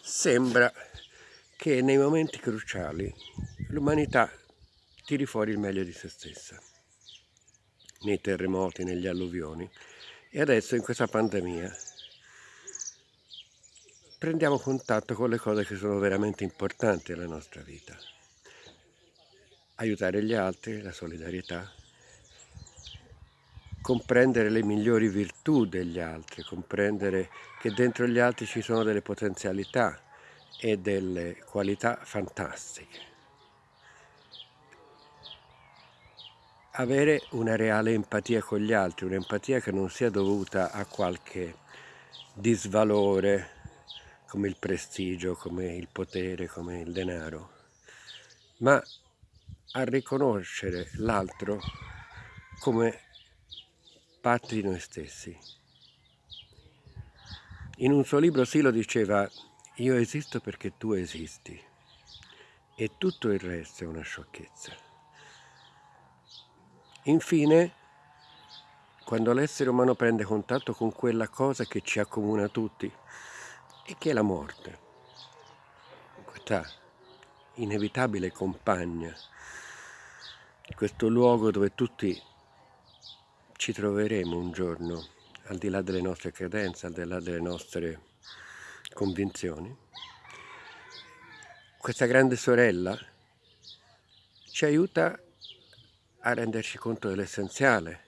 sembra che nei momenti cruciali l'umanità tiri fuori il meglio di se stessa, nei terremoti, negli alluvioni e adesso in questa pandemia prendiamo contatto con le cose che sono veramente importanti nella nostra vita. Aiutare gli altri, la solidarietà, comprendere le migliori virtù degli altri, comprendere che dentro gli altri ci sono delle potenzialità e delle qualità fantastiche. Avere una reale empatia con gli altri, un'empatia che non sia dovuta a qualche disvalore come il prestigio, come il potere, come il denaro, ma a riconoscere l'altro come parte di noi stessi. In un suo libro Silo diceva io esisto perché tu esisti e tutto il resto è una sciocchezza. Infine, quando l'essere umano prende contatto con quella cosa che ci accomuna tutti, e che è la morte, questa inevitabile compagna, questo luogo dove tutti ci troveremo un giorno, al di là delle nostre credenze, al di là delle nostre convinzioni. Questa grande sorella ci aiuta a renderci conto dell'essenziale,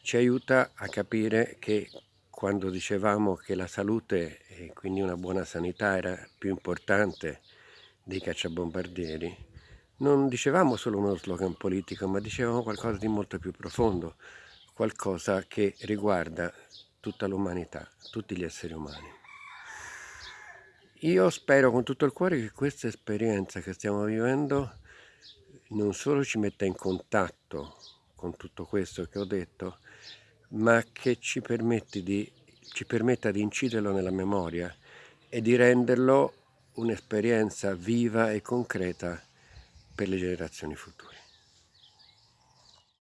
ci aiuta a capire che quando dicevamo che la salute e quindi una buona sanità era più importante dei cacciabombardieri, non dicevamo solo uno slogan politico, ma dicevamo qualcosa di molto più profondo, qualcosa che riguarda tutta l'umanità, tutti gli esseri umani. Io spero con tutto il cuore che questa esperienza che stiamo vivendo non solo ci metta in contatto con tutto questo che ho detto, ma che ci, di, ci permetta di inciderlo nella memoria e di renderlo un'esperienza viva e concreta per le generazioni future.